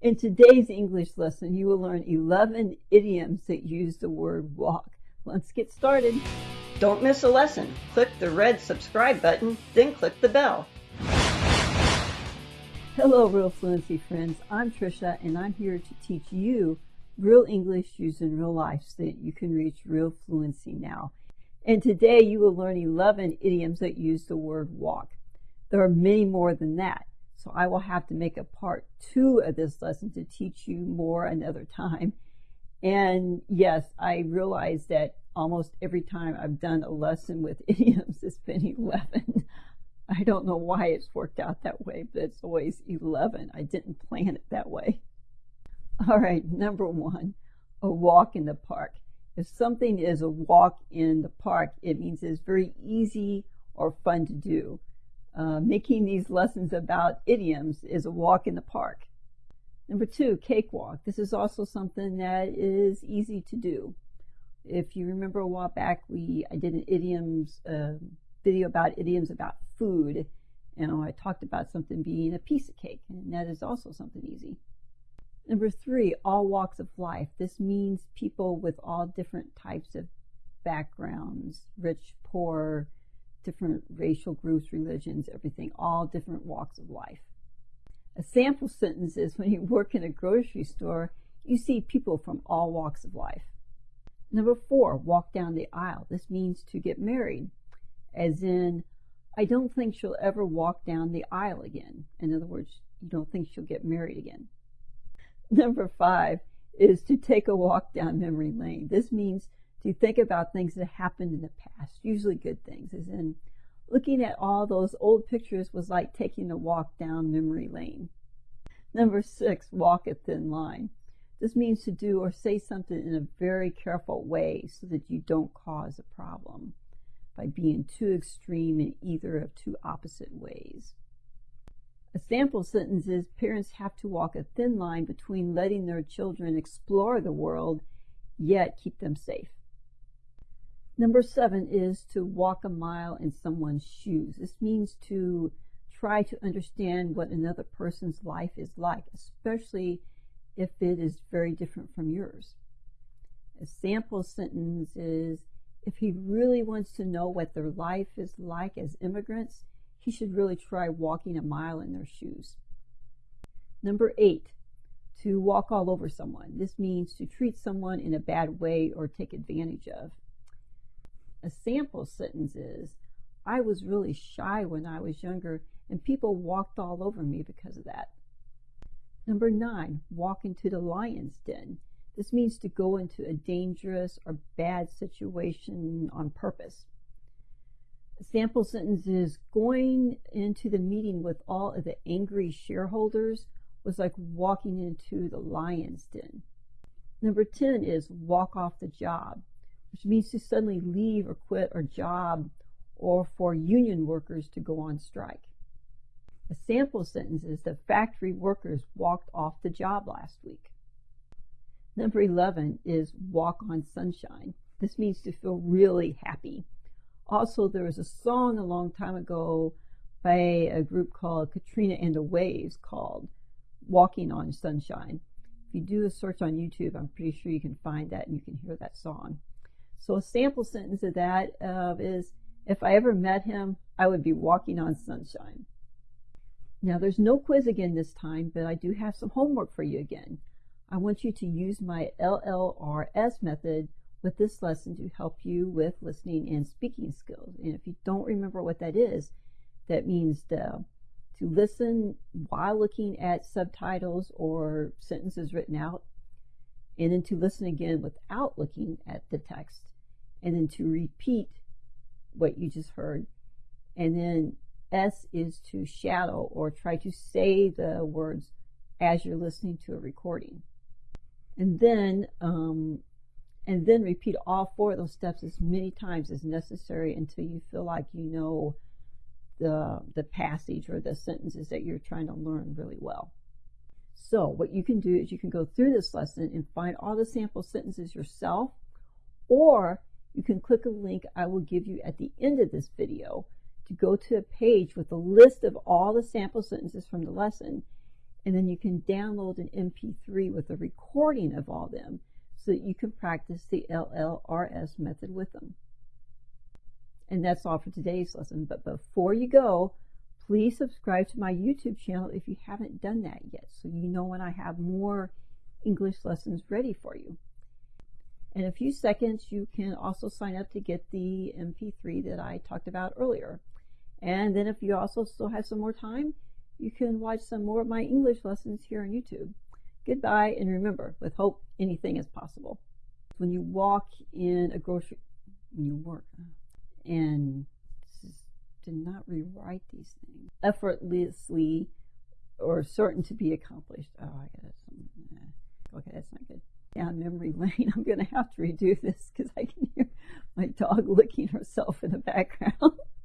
In today's English lesson, you will learn 11 idioms that use the word walk. Let's get started. Don't miss a lesson. Click the red subscribe button, then click the bell. Hello, Real Fluency friends. I'm Trisha, and I'm here to teach you real English used in real life so that you can reach real fluency now. And today you will learn 11 idioms that use the word walk. There are many more than that. So I will have to make a part two of this lesson to teach you more another time. And yes, I realize that almost every time I've done a lesson with idioms, it's been 11. I don't know why it's worked out that way, but it's always 11. I didn't plan it that way. All right, number one, a walk in the park. If something is a walk in the park, it means it's very easy or fun to do. Uh, making these lessons about idioms is a walk in the park. Number two, cakewalk. This is also something that is easy to do. If you remember a while back, we I did an idioms uh, video about idioms about food, and I talked about something being a piece of cake, and that is also something easy. Number three, all walks of life. This means people with all different types of backgrounds, rich, poor, different racial groups, religions, everything, all different walks of life. A sample sentence is when you work in a grocery store, you see people from all walks of life. Number four, walk down the aisle. This means to get married, as in, I don't think she'll ever walk down the aisle again. In other words, you don't think she'll get married again. Number five is to take a walk down memory lane. This means to think about things that happened in the past, usually good things, as in looking at all those old pictures was like taking a walk down memory lane. Number six, walk a thin line. This means to do or say something in a very careful way so that you don't cause a problem by being too extreme in either of two opposite ways. A sample sentence is parents have to walk a thin line between letting their children explore the world yet keep them safe. Number seven is to walk a mile in someone's shoes. This means to try to understand what another person's life is like, especially if it is very different from yours. A sample sentence is if he really wants to know what their life is like as immigrants, he should really try walking a mile in their shoes. Number eight, to walk all over someone. This means to treat someone in a bad way or take advantage of. A sample sentence is, I was really shy when I was younger and people walked all over me because of that. Number nine, walk into the lion's den. This means to go into a dangerous or bad situation on purpose. A sample sentence is going into the meeting with all of the angry shareholders was like walking into the lion's den. Number 10 is walk off the job which means to suddenly leave or quit a job or for union workers to go on strike. A sample sentence is the factory workers walked off the job last week. Number 11 is walk on sunshine. This means to feel really happy. Also, there was a song a long time ago by a group called Katrina and the Waves called Walking on Sunshine. If you do a search on YouTube, I'm pretty sure you can find that and you can hear that song. So a sample sentence of that uh, is, if I ever met him, I would be walking on sunshine. Now there's no quiz again this time, but I do have some homework for you again. I want you to use my LLRS method with this lesson to help you with listening and speaking skills. And if you don't remember what that is, that means to listen while looking at subtitles or sentences written out and then to listen again without looking at the text, and then to repeat what you just heard. And then S is to shadow or try to say the words as you're listening to a recording. And then, um, and then repeat all four of those steps as many times as necessary until you feel like you know the, the passage or the sentences that you're trying to learn really well. So what you can do is you can go through this lesson and find all the sample sentences yourself, or you can click a link I will give you at the end of this video to go to a page with a list of all the sample sentences from the lesson, And then you can download an MP3 with a recording of all them so that you can practice the LLRS method with them. And that's all for today's lesson. But before you go, please subscribe to my YouTube channel if you haven't done that yet so you know when I have more English lessons ready for you. In a few seconds, you can also sign up to get the MP3 that I talked about earlier. And then if you also still have some more time, you can watch some more of my English lessons here on YouTube. Goodbye, and remember, with hope, anything is possible. When you walk in a grocery, when you work, and to not rewrite these things effortlessly or certain to be accomplished. Oh, I got it. Okay, that's not good. Down memory lane. I'm going to have to redo this because I can hear my dog licking herself in the background.